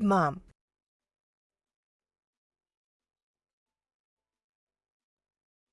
Mom.